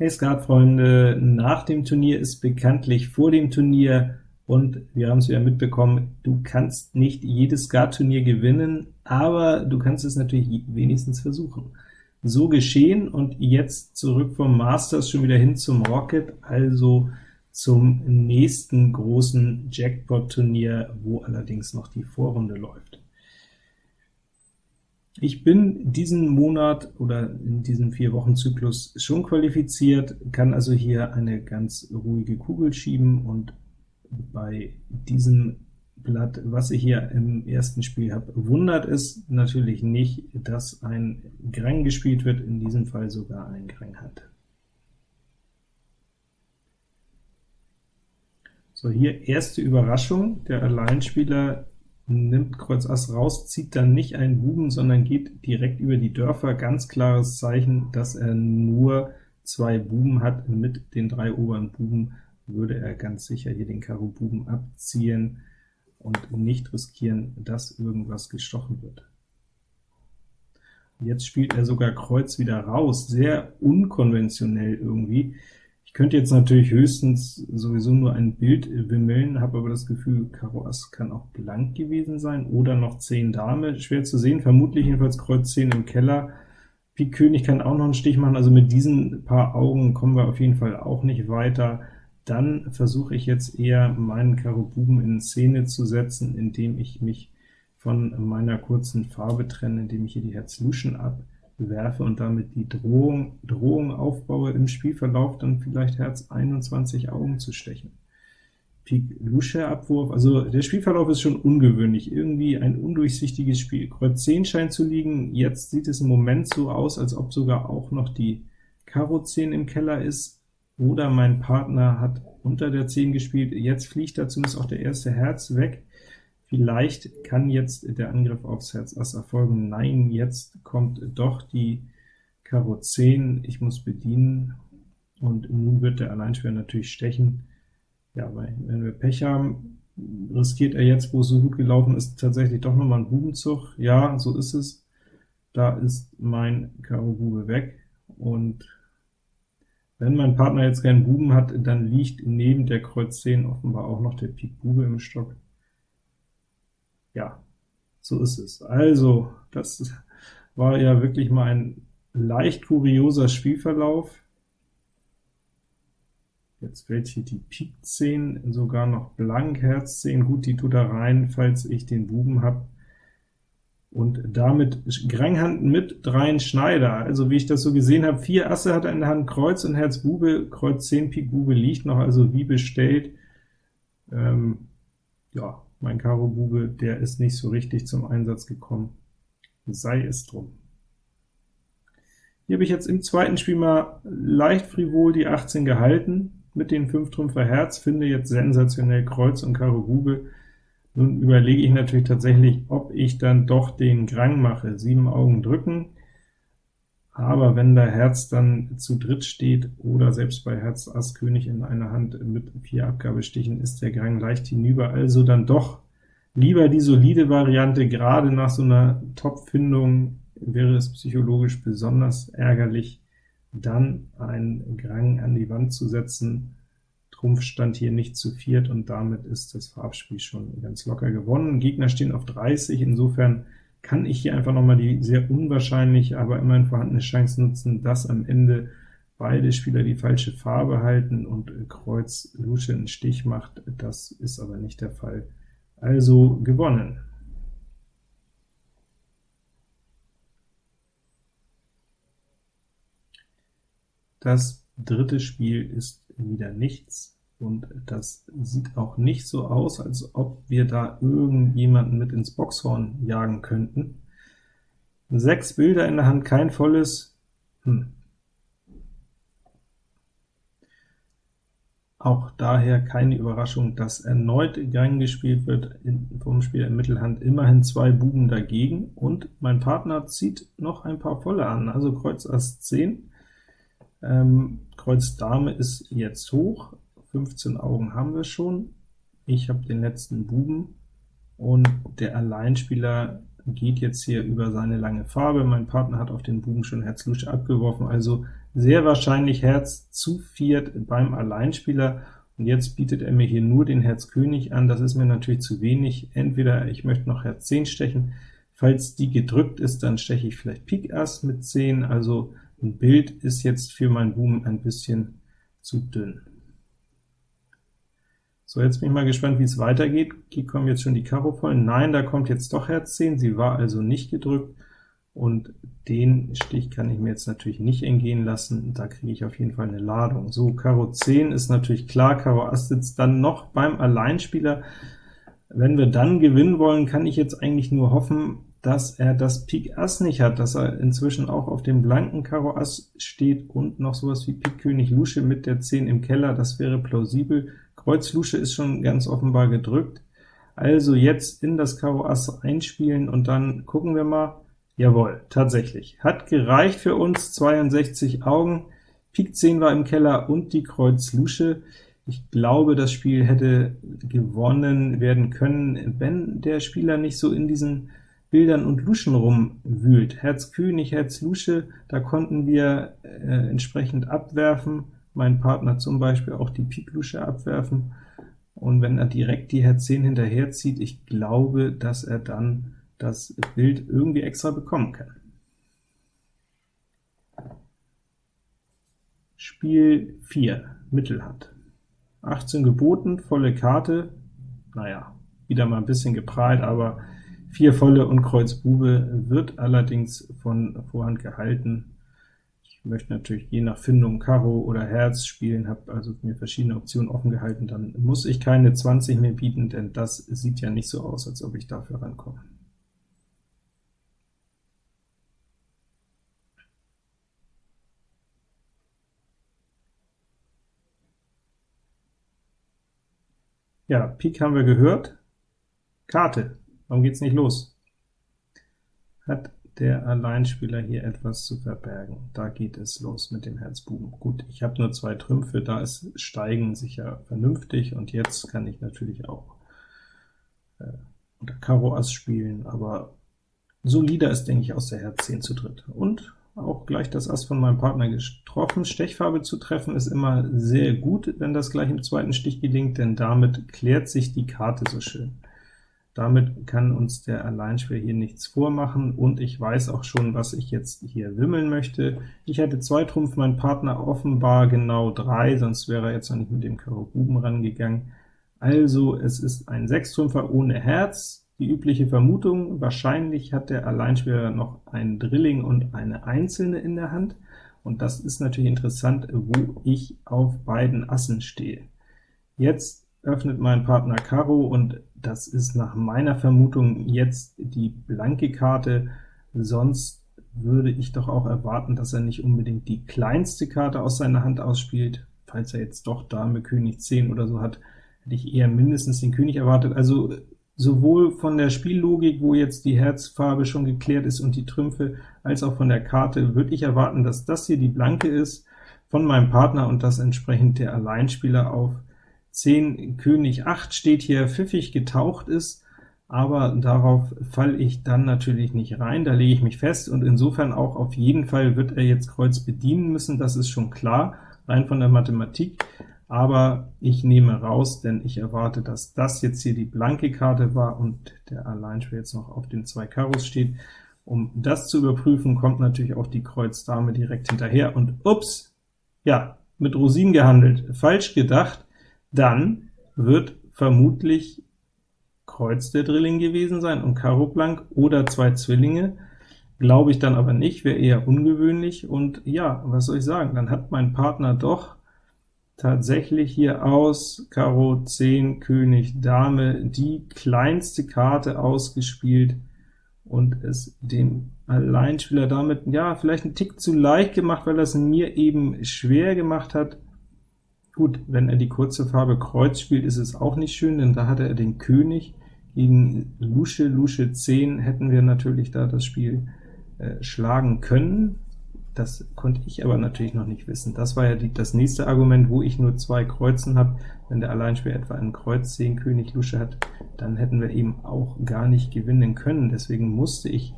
Hey Skatfreunde, nach dem Turnier ist bekanntlich vor dem Turnier, und wir haben es wieder mitbekommen, du kannst nicht jedes Skat-Turnier gewinnen, aber du kannst es natürlich wenigstens versuchen. So geschehen, und jetzt zurück vom Masters schon wieder hin zum Rocket, also zum nächsten großen Jackpot-Turnier, wo allerdings noch die Vorrunde läuft. Ich bin diesen Monat oder in diesem Vier-Wochen-Zyklus schon qualifiziert, kann also hier eine ganz ruhige Kugel schieben, und bei diesem Blatt, was ich hier im ersten Spiel habe, wundert es natürlich nicht, dass ein Grang gespielt wird, in diesem Fall sogar ein Grang hat. So, hier erste Überraschung, der Alleinspieler nimmt Kreuz Ass raus, zieht dann nicht einen Buben, sondern geht direkt über die Dörfer, ganz klares Zeichen, dass er nur zwei Buben hat, mit den drei oberen Buben würde er ganz sicher hier den Karo Buben abziehen und nicht riskieren, dass irgendwas gestochen wird. Jetzt spielt er sogar Kreuz wieder raus, sehr unkonventionell irgendwie. Ich könnte jetzt natürlich höchstens sowieso nur ein Bild wimmeln, habe aber das Gefühl, Karo Ass kann auch blank gewesen sein, oder noch 10 Dame, schwer zu sehen, vermutlich jedenfalls Kreuz 10 im Keller. Pik König kann auch noch einen Stich machen, also mit diesen paar Augen kommen wir auf jeden Fall auch nicht weiter. Dann versuche ich jetzt eher meinen Karo Buben in Szene zu setzen, indem ich mich von meiner kurzen Farbe trenne, indem ich hier die Herz Luschen abwerfe und damit die Drohung, Drohung aufbaue, im Spielverlauf dann vielleicht Herz 21 Augen zu stechen. Pik Lusche Abwurf, also der Spielverlauf ist schon ungewöhnlich, irgendwie ein undurchsichtiges Spiel. Kreuz 10 scheint zu liegen, jetzt sieht es im Moment so aus, als ob sogar auch noch die Karo 10 im Keller ist, oder mein Partner hat unter der 10 gespielt, jetzt fliegt da zumindest auch der erste Herz weg. Vielleicht kann jetzt der Angriff aufs Herz Ass erfolgen. Nein, jetzt kommt doch die Karo 10, ich muss bedienen, und nun wird der Alleinspieler natürlich stechen. Ja, weil wenn wir Pech haben, riskiert er jetzt, wo es so gut gelaufen ist, tatsächlich doch nochmal einen Bubenzug. Ja, so ist es. Da ist mein Karo Bube weg, und wenn mein Partner jetzt keinen Buben hat, dann liegt neben der Kreuz 10 offenbar auch noch der Pik Bube im Stock. Ja, so ist es. Also, das war ja wirklich mal ein leicht kurioser Spielverlauf. Jetzt fällt hier die Pik 10 sogar noch blank, Herz 10, gut, die tut da rein, falls ich den Buben habe und damit Granghand mit dreien Schneider. Also wie ich das so gesehen habe, vier Asse hat er in der Hand, Kreuz und Herz Bube, Kreuz 10 Pik Bube liegt noch, also wie bestellt. Ähm, ja, mein Karo Bube, der ist nicht so richtig zum Einsatz gekommen, sei es drum. Hier habe ich jetzt im zweiten Spiel mal leicht frivol die 18 gehalten, mit den 5 Trümpfer Herz, finde jetzt sensationell Kreuz und Karo Bube, nun überlege ich natürlich tatsächlich, ob ich dann doch den Grang mache, sieben Augen drücken, aber wenn der Herz dann zu dritt steht, oder selbst bei Herz Ass König in einer Hand mit vier Abgabestichen, ist der Grang leicht hinüber, also dann doch lieber die solide Variante, gerade nach so einer Top-Findung wäre es psychologisch besonders ärgerlich, dann einen Grang an die Wand zu setzen, Trumpf stand hier nicht zu viert, und damit ist das Farbspiel schon ganz locker gewonnen. Gegner stehen auf 30, insofern kann ich hier einfach noch mal die sehr unwahrscheinlich, aber immerhin vorhandene Chance nutzen, dass am Ende beide Spieler die falsche Farbe halten und Kreuz Lusche einen Stich macht. Das ist aber nicht der Fall. Also gewonnen. Das dritte Spiel ist wieder nichts, und das sieht auch nicht so aus, als ob wir da irgendjemanden mit ins Boxhorn jagen könnten. Sechs Bilder in der Hand, kein volles. Hm. Auch daher keine Überraschung, dass erneut Gang gespielt wird, vom Spieler in Mittelhand immerhin zwei Buben dagegen, und mein Partner zieht noch ein paar volle an, also Kreuz Ass 10, ähm, Kreuz Dame ist jetzt hoch, 15 Augen haben wir schon. Ich habe den letzten Buben, und der Alleinspieler geht jetzt hier über seine lange Farbe. Mein Partner hat auf den Buben schon Herz Lusche abgeworfen, also sehr wahrscheinlich Herz zu viert beim Alleinspieler, und jetzt bietet er mir hier nur den Herz König an, das ist mir natürlich zu wenig. Entweder ich möchte noch Herz 10 stechen, falls die gedrückt ist, dann steche ich vielleicht Pik Ass mit 10, also ein Bild ist jetzt für meinen Buben ein bisschen zu dünn. So, jetzt bin ich mal gespannt, wie es weitergeht. Hier kommen jetzt schon die Karo voll. Nein, da kommt jetzt doch Herz 10, sie war also nicht gedrückt, und den Stich kann ich mir jetzt natürlich nicht entgehen lassen, da kriege ich auf jeden Fall eine Ladung. So, Karo 10 ist natürlich klar, Karo Ass sitzt dann noch beim Alleinspieler. Wenn wir dann gewinnen wollen, kann ich jetzt eigentlich nur hoffen, dass er das Pik Ass nicht hat, dass er inzwischen auch auf dem blanken Karo Ass steht und noch sowas wie Pik König Lusche mit der 10 im Keller, das wäre plausibel. Kreuz Lusche ist schon ganz offenbar gedrückt. Also jetzt in das Karo Ass einspielen und dann gucken wir mal, Jawohl, tatsächlich. Hat gereicht für uns, 62 Augen, Pik 10 war im Keller und die Kreuz Lusche. Ich glaube, das Spiel hätte gewonnen werden können, wenn der Spieler nicht so in diesen Bildern und Luschen rumwühlt. Herz König, Herz Lusche, da konnten wir äh, entsprechend abwerfen, mein Partner zum Beispiel auch die Pik Lusche abwerfen, und wenn er direkt die Herz 10 hinterherzieht, ich glaube, dass er dann das Bild irgendwie extra bekommen kann. Spiel 4, Mittelhand. 18 geboten, volle Karte, naja, wieder mal ein bisschen geprahlt, aber 4 volle und Kreuz Bube wird allerdings von Vorhand gehalten. Ich möchte natürlich je nach Findung Karo oder Herz spielen, habe also mir verschiedene Optionen offen gehalten, dann muss ich keine 20 mehr bieten, denn das sieht ja nicht so aus, als ob ich dafür rankomme. Ja, Pik haben wir gehört. Karte. Warum geht's nicht los? Hat der Alleinspieler hier etwas zu verbergen? Da geht es los mit dem Herzbuben. Gut, ich habe nur zwei Trümpfe, da ist Steigen sicher vernünftig, und jetzt kann ich natürlich auch äh, unter Karo Ass spielen, aber solider ist, denke ich, aus der Herz 10 zu dritt. Und auch gleich das Ass von meinem Partner getroffen. Stechfarbe zu treffen ist immer sehr gut, wenn das gleich im zweiten Stich gelingt, denn damit klärt sich die Karte so schön. Damit kann uns der Alleinspieler hier nichts vormachen, und ich weiß auch schon, was ich jetzt hier wimmeln möchte. Ich hatte zwei Trumpf, mein Partner offenbar genau drei, sonst wäre er jetzt noch nicht mit dem Karo Buben rangegangen. Also es ist ein Sechstrumpfer ohne Herz, die übliche Vermutung, wahrscheinlich hat der Alleinspieler noch ein Drilling und eine Einzelne in der Hand, und das ist natürlich interessant, wo ich auf beiden Assen stehe. Jetzt öffnet mein Partner Karo, und das ist nach meiner Vermutung jetzt die blanke Karte, sonst würde ich doch auch erwarten, dass er nicht unbedingt die kleinste Karte aus seiner Hand ausspielt. Falls er jetzt doch Dame, König 10 oder so hat, hätte ich eher mindestens den König erwartet. Also sowohl von der Spiellogik, wo jetzt die Herzfarbe schon geklärt ist und die Trümpfe, als auch von der Karte, würde ich erwarten, dass das hier die blanke ist von meinem Partner und dass entsprechend der Alleinspieler auf 10 König 8 steht hier pfiffig getaucht ist, aber darauf falle ich dann natürlich nicht rein, da lege ich mich fest, und insofern auch auf jeden Fall wird er jetzt Kreuz bedienen müssen, das ist schon klar, rein von der Mathematik. Aber ich nehme raus, denn ich erwarte, dass das jetzt hier die blanke Karte war und der Alleinspieler jetzt noch auf den zwei Karos steht. Um das zu überprüfen, kommt natürlich auch die Kreuz Dame direkt hinterher, und ups, ja, mit Rosinen gehandelt, falsch gedacht, dann wird vermutlich Kreuz der Drilling gewesen sein und Karo blank oder zwei Zwillinge, glaube ich dann aber nicht, wäre eher ungewöhnlich, und ja, was soll ich sagen, dann hat mein Partner doch tatsächlich hier aus Karo 10, König, Dame die kleinste Karte ausgespielt und es dem Alleinspieler damit, ja, vielleicht ein Tick zu leicht gemacht, weil es mir eben schwer gemacht hat. Gut, wenn er die kurze Farbe Kreuz spielt, ist es auch nicht schön, denn da hatte er den König. Gegen Lusche, Lusche 10 hätten wir natürlich da das Spiel äh, schlagen können. Das konnte ich aber natürlich noch nicht wissen. Das war ja die, das nächste Argument, wo ich nur zwei Kreuzen habe. Wenn der Alleinspieler etwa einen Kreuz 10 König Lusche hat, dann hätten wir eben auch gar nicht gewinnen können. Deswegen musste ich,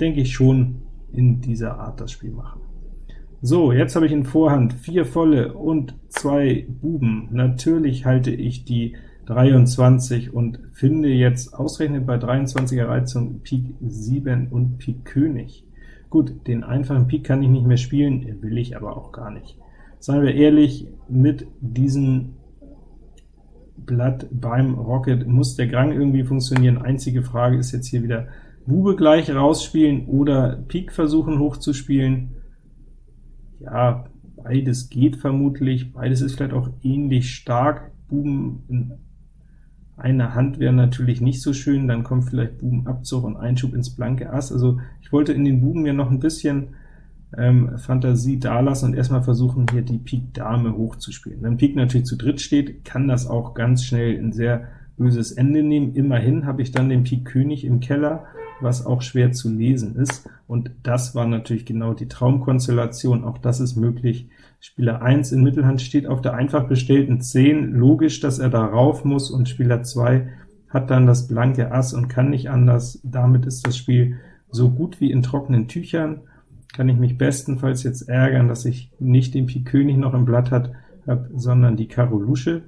denke ich, schon in dieser Art das Spiel machen. So, jetzt habe ich in Vorhand vier volle und zwei Buben. Natürlich halte ich die 23 und finde jetzt ausgerechnet bei 23er Reizung Pik 7 und Pik König. Gut, den einfachen Pik kann ich nicht mehr spielen, will ich aber auch gar nicht. Seien wir ehrlich, mit diesem Blatt beim Rocket muss der Grang irgendwie funktionieren. Einzige Frage ist jetzt hier wieder, Bube gleich rausspielen oder Pik versuchen hochzuspielen. Ja, beides geht vermutlich, beides ist vielleicht auch ähnlich stark. Buben in eine Hand wäre natürlich nicht so schön, dann kommt vielleicht Bubenabzug und Einschub ins blanke Ass. Also ich wollte in den Buben ja noch ein bisschen ähm, Fantasie dalassen und erstmal versuchen, hier die Pik Dame hochzuspielen. Wenn Pik natürlich zu dritt steht, kann das auch ganz schnell ein sehr böses Ende nehmen. Immerhin habe ich dann den Pik König im Keller, was auch schwer zu lesen ist, und das war natürlich genau die Traumkonstellation. Auch das ist möglich, Spieler 1 in Mittelhand steht auf der einfach bestellten 10, logisch, dass er da rauf muss, und Spieler 2 hat dann das blanke Ass und kann nicht anders. Damit ist das Spiel so gut wie in trockenen Tüchern. Kann ich mich bestenfalls jetzt ärgern, dass ich nicht den Pik König noch im Blatt hat, hab, sondern die Karo Lusche.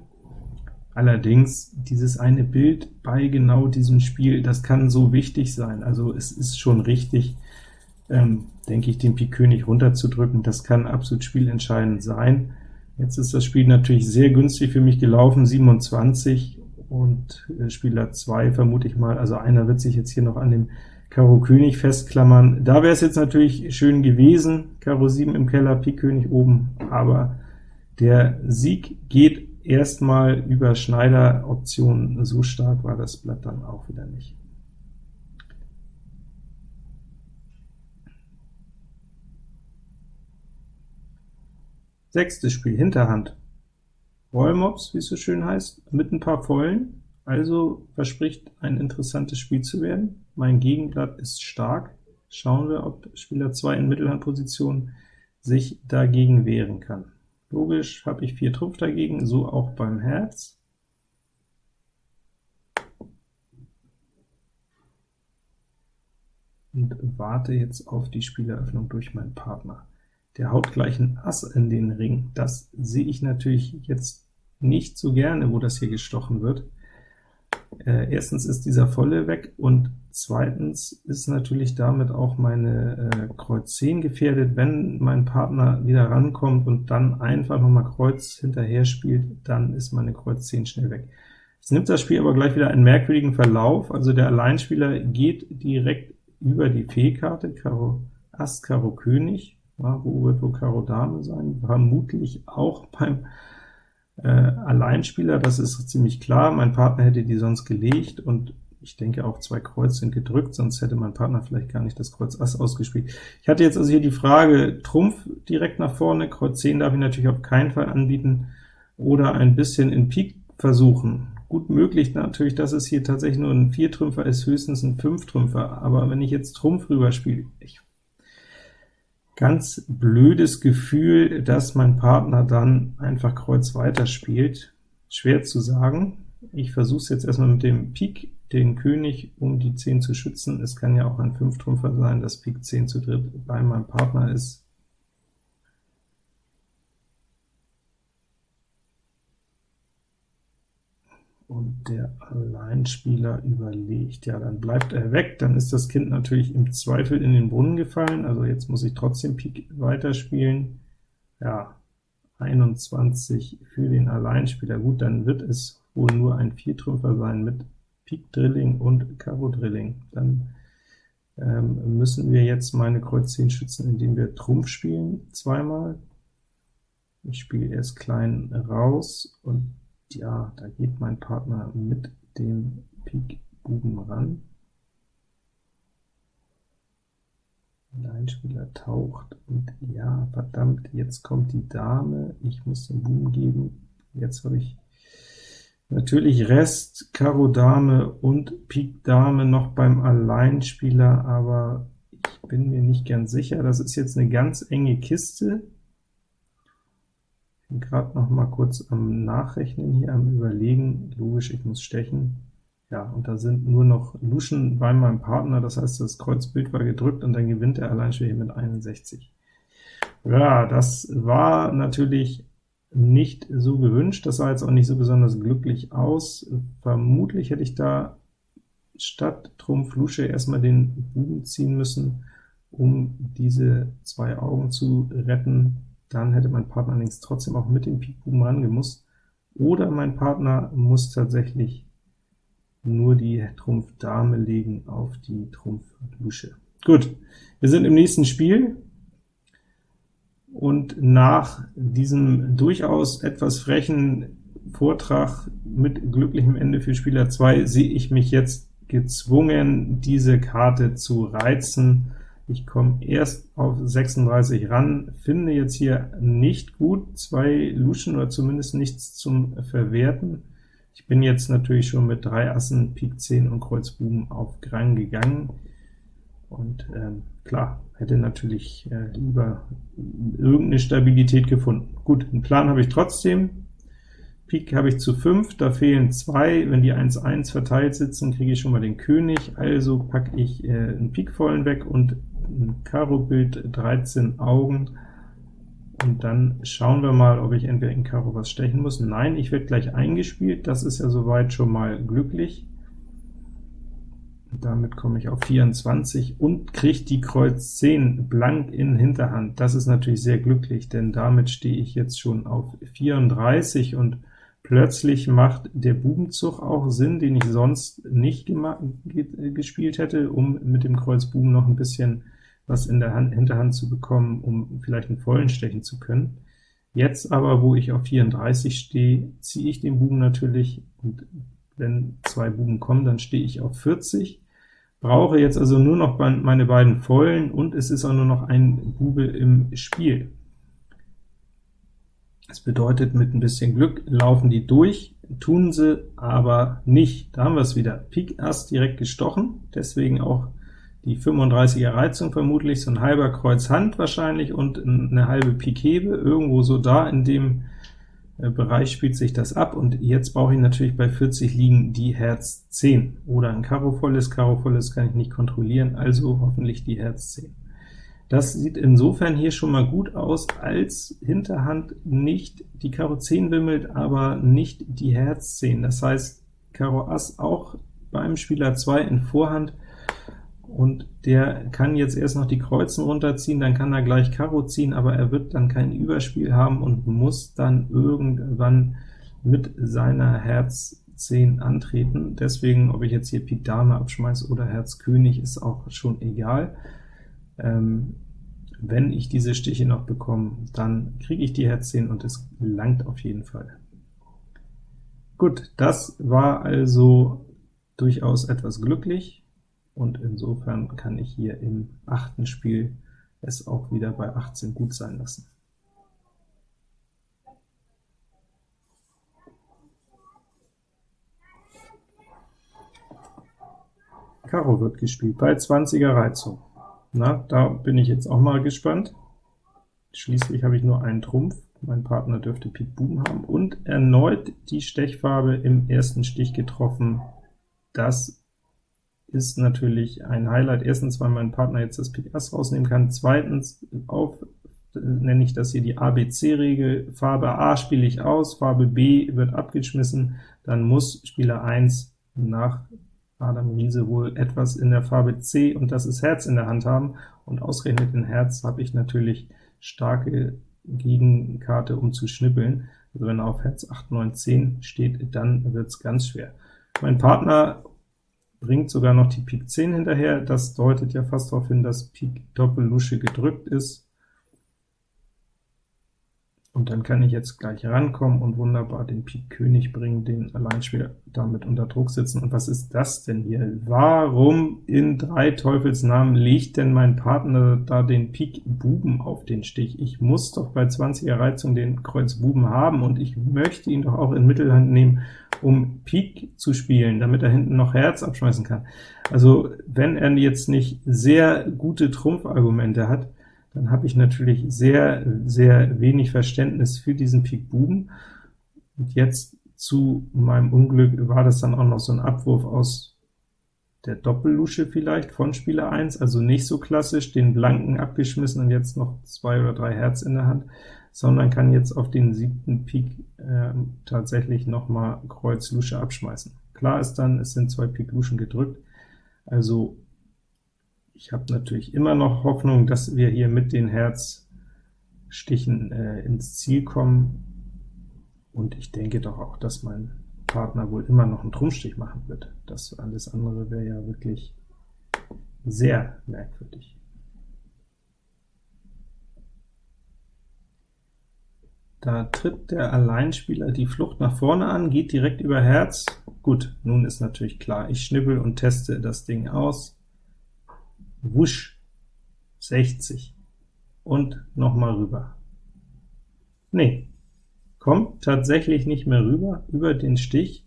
Allerdings, dieses eine Bild bei genau diesem Spiel, das kann so wichtig sein. Also es ist schon richtig, ähm, denke ich, den Pik König runterzudrücken. Das kann absolut spielentscheidend sein. Jetzt ist das Spiel natürlich sehr günstig für mich gelaufen, 27 und äh, Spieler 2 vermute ich mal, also einer wird sich jetzt hier noch an dem Karo König festklammern. Da wäre es jetzt natürlich schön gewesen, Karo 7 im Keller, Pik König oben, aber der Sieg geht erstmal über Schneider-Optionen, so stark war das Blatt dann auch wieder nicht. Sechstes Spiel, Hinterhand. Rollmops, wie es so schön heißt, mit ein paar Vollen, also verspricht ein interessantes Spiel zu werden. Mein Gegenblatt ist stark. Schauen wir, ob Spieler 2 in Mittelhandposition sich dagegen wehren kann. Logisch habe ich 4 Trumpf dagegen, so auch beim Herz. Und warte jetzt auf die Spieleröffnung durch meinen Partner der haut gleich ein Ass in den Ring. Das sehe ich natürlich jetzt nicht so gerne, wo das hier gestochen wird. Äh, erstens ist dieser Volle weg, und zweitens ist natürlich damit auch meine äh, Kreuz 10 gefährdet. Wenn mein Partner wieder rankommt und dann einfach noch mal Kreuz hinterher spielt, dann ist meine Kreuz 10 schnell weg. Jetzt nimmt das Spiel aber gleich wieder einen merkwürdigen Verlauf, also der Alleinspieler geht direkt über die Fee-Karte, Karo Ass, Karo König, ja, wo wird wohl Karo Dame sein? Vermutlich auch beim äh, Alleinspieler, das ist ziemlich klar. Mein Partner hätte die sonst gelegt, und ich denke auch zwei Kreuz sind gedrückt, sonst hätte mein Partner vielleicht gar nicht das Kreuz Ass ausgespielt. Ich hatte jetzt also hier die Frage, Trumpf direkt nach vorne, Kreuz 10 darf ich natürlich auf keinen Fall anbieten, oder ein bisschen in Pik versuchen. Gut möglich natürlich, dass es hier tatsächlich nur ein Viertrümpfer ist, höchstens ein Fünftrümpfer, aber wenn ich jetzt Trumpf rüberspiele, ich ganz blödes Gefühl, dass mein Partner dann einfach Kreuz weiterspielt. Schwer zu sagen. Ich versuche es jetzt erstmal mit dem Pik, den König, um die 10 zu schützen. Es kann ja auch ein Fünftrümpfer sein, dass Pik 10 zu dritt bei meinem Partner ist. und der Alleinspieler überlegt. Ja, dann bleibt er weg, dann ist das Kind natürlich im Zweifel in den Brunnen gefallen, also jetzt muss ich trotzdem Pik weiterspielen. Ja, 21 für den Alleinspieler. Gut, dann wird es wohl nur ein Viertrümpfer sein mit Pik Drilling und Karo Drilling. Dann ähm, müssen wir jetzt meine Kreuz 10 schützen, indem wir Trumpf spielen, zweimal. Ich spiele erst klein raus, und ja, da geht mein Partner mit dem Pik Buben ran. Ein Spieler taucht, und ja, verdammt, jetzt kommt die Dame, ich muss den Buben geben. Jetzt habe ich natürlich Rest, Karo Dame und Pik Dame noch beim Alleinspieler, aber Ich bin mir nicht ganz sicher, das ist jetzt eine ganz enge Kiste. Ich bin gerade noch mal kurz am Nachrechnen hier, am Überlegen. Logisch, ich muss stechen. Ja, und da sind nur noch Luschen bei meinem Partner, das heißt, das Kreuzbild war gedrückt, und dann gewinnt er allein schon hier mit 61. Ja, das war natürlich nicht so gewünscht, das sah jetzt auch nicht so besonders glücklich aus. Vermutlich hätte ich da statt Trumpf Lusche erstmal den Buben ziehen müssen, um diese zwei Augen zu retten. Dann hätte mein Partner allerdings trotzdem auch mit dem Pik Buben rangemusst. Oder mein Partner muss tatsächlich nur die Trumpf Dame legen auf die Trumpf Lusche. Gut, wir sind im nächsten Spiel, und nach diesem durchaus etwas frechen Vortrag mit glücklichem Ende für Spieler 2 sehe ich mich jetzt gezwungen, diese Karte zu reizen. Ich komme erst auf 36 ran, finde jetzt hier nicht gut zwei Luschen oder zumindest nichts zum Verwerten. Ich bin jetzt natürlich schon mit drei Assen, Pik 10 und Kreuz Buben auf Grang gegangen, und ähm, klar, hätte natürlich äh, lieber irgendeine Stabilität gefunden. Gut, einen Plan habe ich trotzdem. Pik habe ich zu 5, da fehlen 2. Wenn die 1-1 verteilt sitzen, kriege ich schon mal den König, also packe ich äh, einen Pikvollen weg und ein Karo-Bild 13 Augen, und dann schauen wir mal, ob ich entweder in Karo was stechen muss. Nein, ich werde gleich eingespielt, das ist ja soweit schon mal glücklich. Damit komme ich auf 24 und kriege die Kreuz 10 blank in Hinterhand. Das ist natürlich sehr glücklich, denn damit stehe ich jetzt schon auf 34, und plötzlich macht der Bubenzug auch Sinn, den ich sonst nicht gespielt hätte, um mit dem Kreuz Buben noch ein bisschen was in der Hand, Hinterhand zu bekommen, um vielleicht einen vollen stechen zu können. Jetzt aber, wo ich auf 34 stehe, ziehe ich den Buben natürlich, und wenn zwei Buben kommen, dann stehe ich auf 40, brauche jetzt also nur noch meine beiden Vollen, und es ist auch nur noch ein Bube im Spiel. Das bedeutet, mit ein bisschen Glück laufen die durch, tun sie aber nicht. Da haben wir es wieder. Pik Ass direkt gestochen, deswegen auch die 35er Reizung vermutlich, so ein halber Kreuz Hand wahrscheinlich und eine halbe Pik Hebe, irgendwo so da in dem äh, Bereich spielt sich das ab, und jetzt brauche ich natürlich bei 40 liegen die Herz 10, oder ein Karo volles, Karo volles kann ich nicht kontrollieren, also hoffentlich die Herz 10. Das sieht insofern hier schon mal gut aus, als Hinterhand nicht die Karo 10 wimmelt, aber nicht die Herz 10. Das heißt, Karo Ass auch beim Spieler 2 in Vorhand und der kann jetzt erst noch die Kreuzen runterziehen, dann kann er gleich Karo ziehen, aber er wird dann kein Überspiel haben und muss dann irgendwann mit seiner Herz 10 antreten. Deswegen, ob ich jetzt hier Pik Dame abschmeiße oder Herz König, ist auch schon egal. Ähm, wenn ich diese Stiche noch bekomme, dann kriege ich die Herz 10 und es langt auf jeden Fall. Gut, das war also durchaus etwas glücklich und insofern kann ich hier im achten Spiel es auch wieder bei 18 gut sein lassen. Karo wird gespielt bei 20er Reizung. Na, da bin ich jetzt auch mal gespannt. Schließlich habe ich nur einen Trumpf, mein Partner dürfte Pik Buben haben, und erneut die Stechfarbe im ersten Stich getroffen. Das ist natürlich ein Highlight. Erstens, weil mein Partner jetzt das Pik Ass rausnehmen kann. Zweitens, auf nenne ich das hier die ABC-Regel. Farbe A spiele ich aus, Farbe B wird abgeschmissen, dann muss Spieler 1 nach Adam Riese wohl etwas in der Farbe C, und das ist Herz in der Hand haben, und ausgerechnet in Herz habe ich natürlich starke Gegenkarte, um zu schnippeln. Also wenn er auf Herz 8, 9, 10 steht, dann wird es ganz schwer. Mein Partner bringt sogar noch die Pik 10 hinterher. Das deutet ja fast darauf hin, dass Pik Doppel-Lusche gedrückt ist. Und dann kann ich jetzt gleich rankommen und wunderbar den Pik König bringen, den Alleinspieler damit unter Druck sitzen. Und was ist das denn hier? Warum in drei Teufelsnamen legt denn mein Partner da den Pik Buben auf den Stich? Ich muss doch bei 20er Reizung den Kreuz Buben haben, und ich möchte ihn doch auch in Mittelhand nehmen, um Pik zu spielen, damit er hinten noch Herz abschmeißen kann. Also wenn er jetzt nicht sehr gute Trumpfargumente hat, dann habe ich natürlich sehr, sehr wenig Verständnis für diesen Pik Buben. Und jetzt zu meinem Unglück war das dann auch noch so ein Abwurf aus der Doppellusche vielleicht von Spieler 1, also nicht so klassisch, den blanken abgeschmissen und jetzt noch zwei oder drei Herz in der Hand, sondern kann jetzt auf den siebten Pik äh, tatsächlich noch mal Kreuz Lusche abschmeißen. Klar ist dann, es sind zwei Pik Luschen gedrückt, also ich habe natürlich immer noch Hoffnung, dass wir hier mit den Herzstichen äh, ins Ziel kommen, und ich denke doch auch, dass mein Partner wohl immer noch einen Trumpfstich machen wird. Das alles andere wäre ja wirklich sehr merkwürdig. Da tritt der Alleinspieler die Flucht nach vorne an, geht direkt über Herz. Gut, nun ist natürlich klar, ich schnippel und teste das Ding aus wusch, 60, und noch mal rüber. Nee, kommt tatsächlich nicht mehr rüber, über den Stich,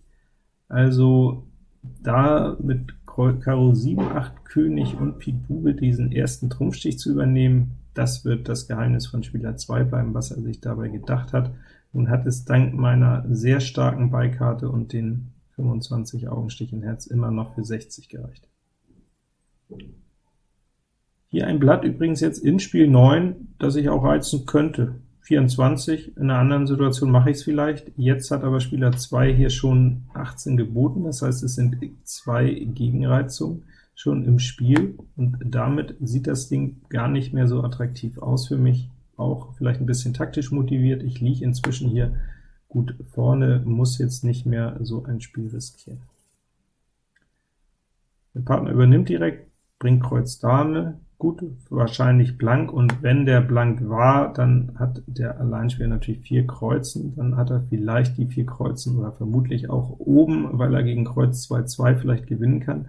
also da mit Karo 7, 8, König und Pik Bube diesen ersten Trumpfstich zu übernehmen, das wird das Geheimnis von Spieler 2 bleiben, was er sich dabei gedacht hat. Nun hat es dank meiner sehr starken Beikarte und den 25 Augenstich in Herz immer noch für 60 gereicht. Hier ein Blatt übrigens jetzt in Spiel 9, das ich auch reizen könnte. 24, in einer anderen Situation mache ich es vielleicht. Jetzt hat aber Spieler 2 hier schon 18 geboten, das heißt, es sind zwei Gegenreizungen schon im Spiel, und damit sieht das Ding gar nicht mehr so attraktiv aus für mich, auch vielleicht ein bisschen taktisch motiviert. Ich liege inzwischen hier gut vorne, muss jetzt nicht mehr so ein Spiel riskieren. Der Partner übernimmt direkt, bringt Kreuz Dame, Gut, wahrscheinlich blank, und wenn der blank war, dann hat der Alleinspieler natürlich vier Kreuzen, dann hat er vielleicht die vier Kreuzen oder vermutlich auch oben, weil er gegen Kreuz 2-2 vielleicht gewinnen kann.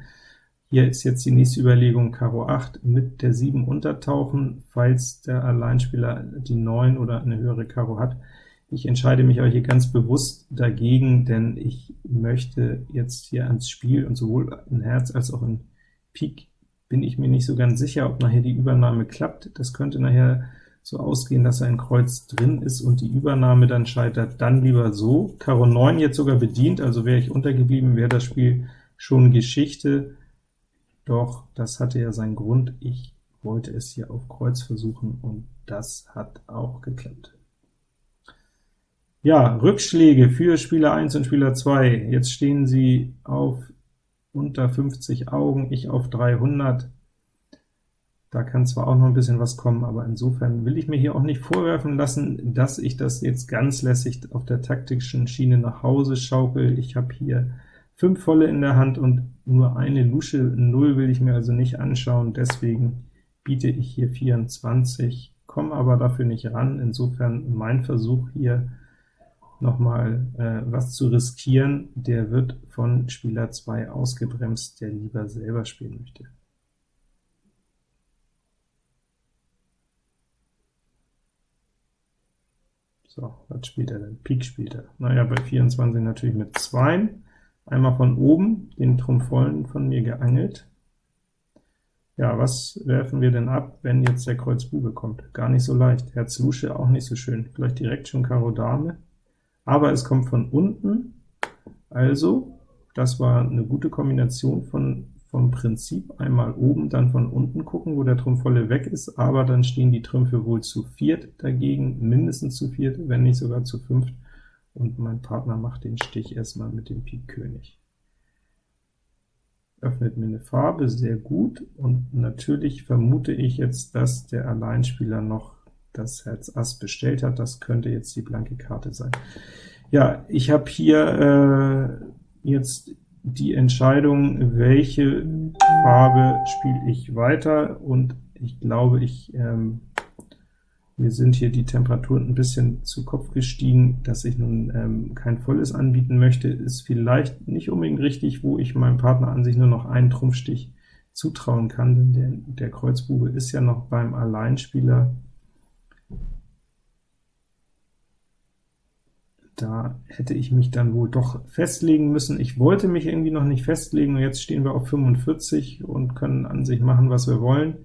Hier ist jetzt die nächste Überlegung, Karo 8 mit der 7 untertauchen, falls der Alleinspieler die 9 oder eine höhere Karo hat. Ich entscheide mich aber hier ganz bewusst dagegen, denn ich möchte jetzt hier ans Spiel und sowohl in Herz als auch in Pik bin ich mir nicht so ganz sicher, ob nachher die Übernahme klappt. Das könnte nachher so ausgehen, dass ein Kreuz drin ist und die Übernahme dann scheitert, dann lieber so. Karo 9 jetzt sogar bedient, also wäre ich untergeblieben, wäre das Spiel schon Geschichte, doch das hatte ja seinen Grund, ich wollte es hier auf Kreuz versuchen, und das hat auch geklappt. Ja, Rückschläge für Spieler 1 und Spieler 2. Jetzt stehen sie auf unter 50 Augen, ich auf 300. Da kann zwar auch noch ein bisschen was kommen, aber insofern will ich mir hier auch nicht vorwerfen lassen, dass ich das jetzt ganz lässig auf der taktischen Schiene nach Hause schaukel. Ich habe hier 5 volle in der Hand und nur eine Lusche, 0 will ich mir also nicht anschauen, deswegen biete ich hier 24, komme aber dafür nicht ran. Insofern mein Versuch hier noch mal äh, was zu riskieren, der wird von Spieler 2 ausgebremst, der lieber selber spielen möchte. So, was spielt er denn? Pik spielt er. Naja, bei 24 natürlich mit 2. Einmal von oben, den Trumpf vollen von mir geangelt. Ja, was werfen wir denn ab, wenn jetzt der Kreuz Bube kommt? Gar nicht so leicht. Herz Lusche auch nicht so schön. Vielleicht direkt schon Karo Dame aber es kommt von unten, also das war eine gute Kombination von vom Prinzip. Einmal oben, dann von unten gucken, wo der Trumpf volle weg ist, aber dann stehen die Trümpfe wohl zu viert dagegen, mindestens zu viert, wenn nicht sogar zu fünft, und mein Partner macht den Stich erstmal mit dem Pik König. Öffnet mir eine Farbe, sehr gut, und natürlich vermute ich jetzt, dass der Alleinspieler noch das Herz Ass bestellt hat. Das könnte jetzt die blanke Karte sein. Ja, ich habe hier äh, jetzt die Entscheidung, welche Farbe spiele ich weiter, und ich glaube, ich ähm, Mir sind hier die Temperaturen ein bisschen zu Kopf gestiegen, dass ich nun ähm, kein volles anbieten möchte, ist vielleicht nicht unbedingt richtig, wo ich meinem Partner an sich nur noch einen Trumpfstich zutrauen kann, denn der, der Kreuzbube ist ja noch beim Alleinspieler. Da hätte ich mich dann wohl doch festlegen müssen. Ich wollte mich irgendwie noch nicht festlegen, und jetzt stehen wir auf 45 und können an sich machen, was wir wollen.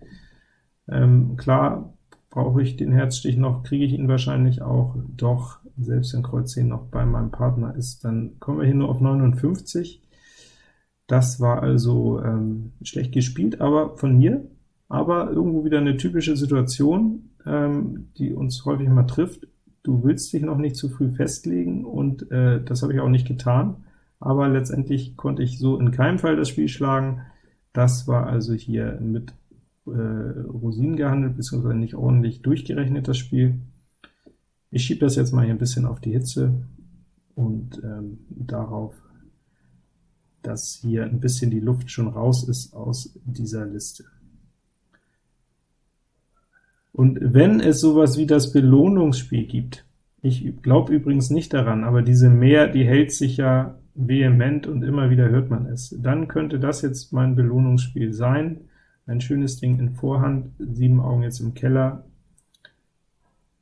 Ähm, klar, brauche ich den Herzstich noch, kriege ich ihn wahrscheinlich auch, doch selbst wenn Kreuz 10 noch bei meinem Partner ist, dann kommen wir hier nur auf 59. Das war also ähm, schlecht gespielt, aber von mir, aber irgendwo wieder eine typische Situation, ähm, die uns häufig mal trifft. Du willst dich noch nicht zu früh festlegen, und äh, das habe ich auch nicht getan, aber letztendlich konnte ich so in keinem Fall das Spiel schlagen. Das war also hier mit äh, Rosinen gehandelt, beziehungsweise nicht ordentlich durchgerechnet, das Spiel. Ich schiebe das jetzt mal hier ein bisschen auf die Hitze und ähm, darauf, dass hier ein bisschen die Luft schon raus ist aus dieser Liste. Und wenn es sowas wie das Belohnungsspiel gibt, ich glaube übrigens nicht daran, aber diese Mehr, die hält sich ja vehement und immer wieder hört man es, dann könnte das jetzt mein Belohnungsspiel sein. Ein schönes Ding in Vorhand, sieben Augen jetzt im Keller.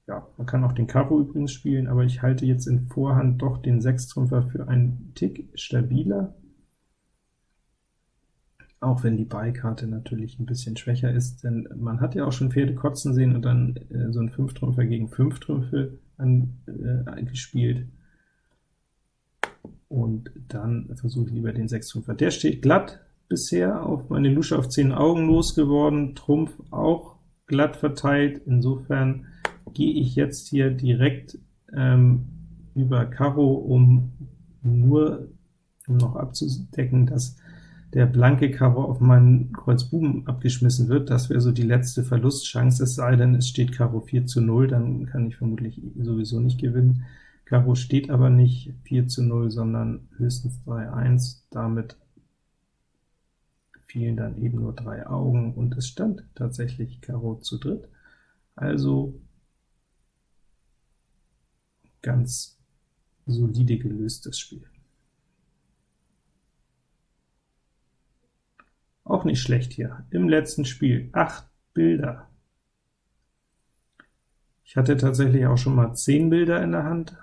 Ja, man kann auch den Karo übrigens spielen, aber ich halte jetzt in Vorhand doch den Sechstrümpfer für einen Tick stabiler auch wenn die Beikarte natürlich ein bisschen schwächer ist, denn man hat ja auch schon Pferde kotzen sehen und dann äh, so ein Fünftrümpfer gegen Fünftrümpfe angespielt. Äh, und dann versuche ich lieber den Sechstrümpfer. Der steht glatt bisher, auf meine Lusche auf 10 Augen losgeworden, Trumpf auch glatt verteilt, insofern gehe ich jetzt hier direkt ähm, über Karo, um nur um noch abzudecken, dass der blanke Karo auf meinen Kreuz Buben abgeschmissen wird. Das wäre so die letzte Verlustchance, es sei denn, es steht Karo 4 zu 0, dann kann ich vermutlich sowieso nicht gewinnen. Karo steht aber nicht 4 zu 0, sondern höchstens 3-1, damit fielen dann eben nur drei Augen, und es stand tatsächlich Karo zu dritt, also ganz solide gelöst das Spiel. Auch nicht schlecht hier. Im letzten Spiel 8 Bilder. Ich hatte tatsächlich auch schon mal 10 Bilder in der Hand.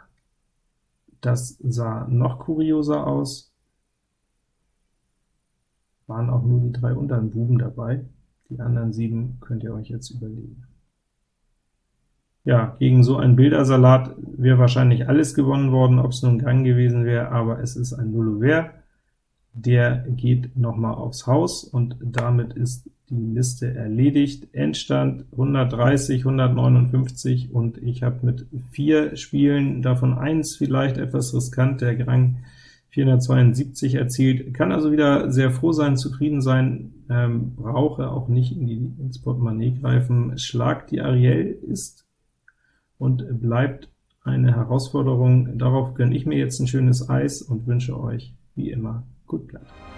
Das sah noch kurioser aus. Waren auch nur die drei unteren Buben dabei. Die anderen sieben könnt ihr euch jetzt überlegen. Ja, gegen so einen Bildersalat wäre wahrscheinlich alles gewonnen worden, ob es nun Gang gewesen wäre, aber es ist ein Nullover der geht noch mal aufs Haus, und damit ist die Liste erledigt. Endstand 130, 159, und ich habe mit vier Spielen, davon eins vielleicht etwas riskant, der Grang 472 erzielt, kann also wieder sehr froh sein, zufrieden sein, ähm, brauche auch nicht in die, ins Portemonnaie greifen. Schlag die Ariel ist und bleibt eine Herausforderung. Darauf gönne ich mir jetzt ein schönes Eis und wünsche euch, wie immer, Gut Blatt.